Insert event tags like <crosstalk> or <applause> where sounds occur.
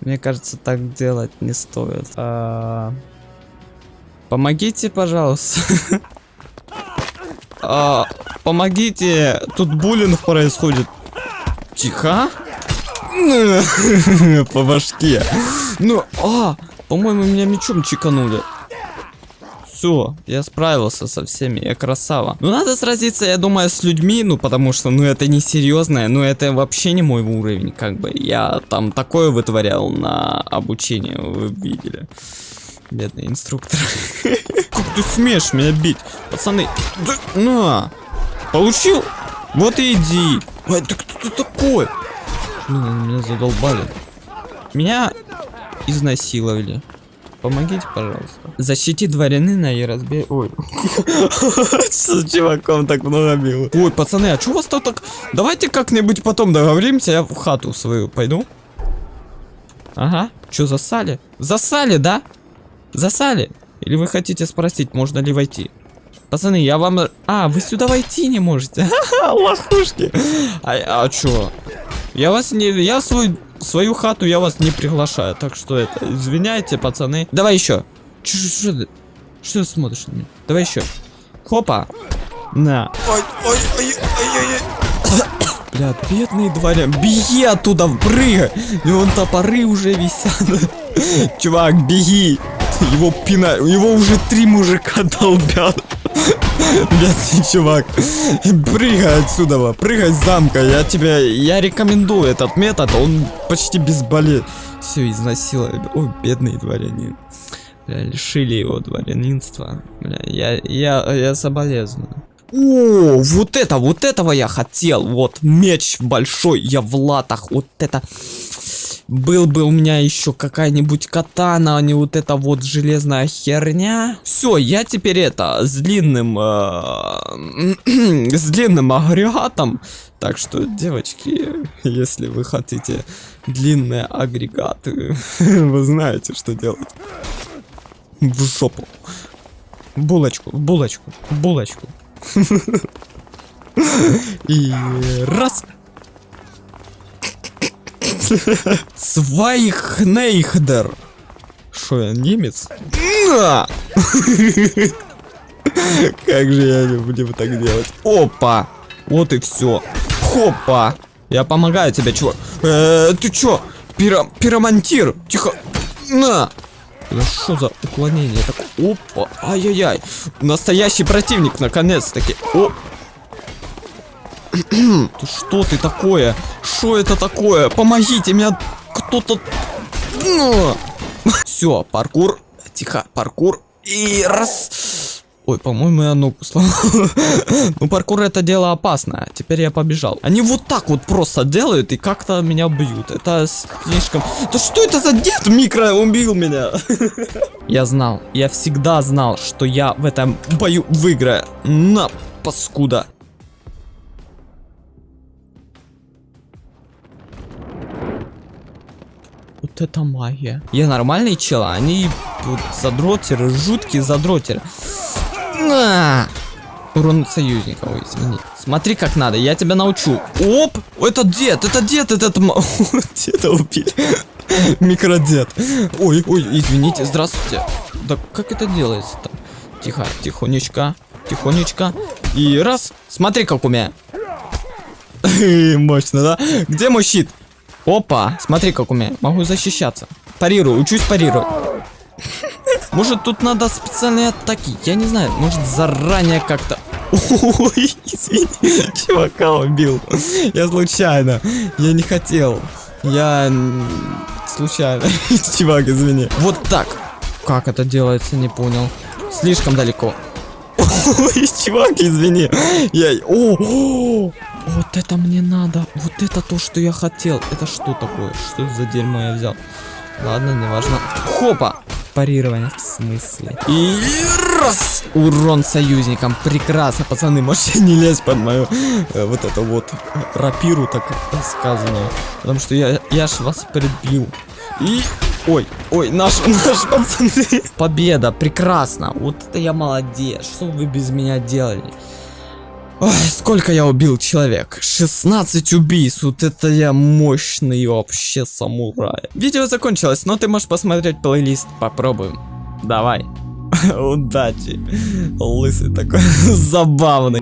Мне кажется, так делать не стоит. А, Помогите, пожалуйста. А, Помогите, тут буллинг происходит. Тихо. По башке. Ну, а, по-моему, меня мечом чеканули. Все, я справился со всеми, я красава. Ну, надо сразиться, я думаю, с людьми, ну, потому что, ну, это не серьезное, ну, это вообще не мой уровень, как бы. Я там такое вытворял на обучение, вы видели. Бедный инструктор. <laughs> Как ты смеешь меня бить? Пацаны, на! Получил? Вот и иди. Ой, ты кто такой? Меня задолбали. Меня изнасиловали. Помогите, пожалуйста. Защити дворянина и разбей... Ой. <laughs> С чуваком так много бил. Ой, пацаны, а что у вас тут так... Давайте как-нибудь потом договоримся, я в хату свою пойду. Ага. Что, засали? Засали, да? Засали? Или вы хотите спросить, можно ли войти? Пацаны, я вам... А, вы сюда войти не можете. <laughs> Лохушки. А, а чё? Я вас не... Я свой... Свою хату я вас не приглашаю. Так что это... Извиняйте, пацаны. Давай еще. Чё, что ты? Что ты смотришь на меня? Давай еще. Хопа. На. Ой, ой, ой, ой, ой, ой. <coughs> Бля, бедный дворян. Беги оттуда, прыгай. И вон топоры уже висят. <laughs> Чувак, беги. Его пина... Его уже три мужика долбят. Бедный <laughs> чувак. Прыгай отсюда, прыгай с замка. Я тебе... Я рекомендую этот метод. Он почти безболезненный. Все, изнасиловали. Ой, бедный дворянин. Бля, лишили его дворянинства. Бля, я, я, я соболезную. О, вот это, вот этого я хотел. Вот меч большой, я в латах. Вот это был бы у меня еще какая-нибудь катана, а не вот эта вот железная херня. Все, я теперь это, с длинным, э, <clears throat> с длинным агрегатом. Так что, девочки, если вы хотите длинные агрегаты, <laughs> вы знаете, что делать. В жопу. Булочку, булочку, булочку. <laughs> И раз. Свайхнейхдер. Что я, немец? Как же я люблю так делать. Опа! Вот и все. Хопа! Я помогаю тебе, чувак. Э, ты чё? Пиро пиромантир! Тихо! На! Это что за уклонение такое? Опа! Ай-яй-яй! Настоящий противник, наконец-таки! Что ты такое? Что это такое? Помогите, меня кто-то... Ну. Все, паркур. Тихо, паркур. И раз. Ой, по-моему, я ногу сломал. <laughs> ну, паркур это дело опасное. Теперь я побежал. Они вот так вот просто делают и как-то меня бьют. Это слишком... Да что это за дед микро убил меня? <laughs> я знал. Я всегда знал, что я в этом бою выиграю. На, паскуда. Вот это магия. Я нормальный чел, а они вот задротеры, жуткие задротеры. На! Урон союзника, извини. Смотри, как надо, я тебя научу. Оп! Этот дед, это дед, этот... <laughs> Деда убили. Микродед. Ой, ой, извините, здравствуйте. Да как это делается-то? Тихо, тихонечко, тихонечко. И раз, смотри, как у меня. <laughs> Мощно, да? Где мой щит? Опа, смотри, как у меня. Могу защищаться. Парирую, учусь парировать. Может, тут надо специальные атаки? Я не знаю, может, заранее как-то... Ой, извини, чувака убил. Я случайно. Я не хотел. Я... Случайно. <laughs> Чувак, извини. Вот так. Как это делается, не понял. Слишком далеко. Ой, чувак, извини. Я... О, вот это мне надо. Вот это то, что я хотел. Это что такое? Что за дерьмо я взял? Ладно, неважно. Хопа! Парирование в смысле. И раз! Урон союзникам. Прекрасно, пацаны. Можете <laughs> не лезть под мою э, вот это вот рапиру, так сказано. Потому что я, я ж вас прибью. И... Ой, ой, наш, <laughs> наш пацаны. Победа, прекрасно. Вот это я молодец. Что вы без меня делали? Ой, сколько я убил человек? 16 убийств, вот это я мощный вообще самурай. Видео закончилось, но ты можешь посмотреть плейлист, попробуем. Давай. <laughs> Удачи. Лысый такой <laughs> забавный.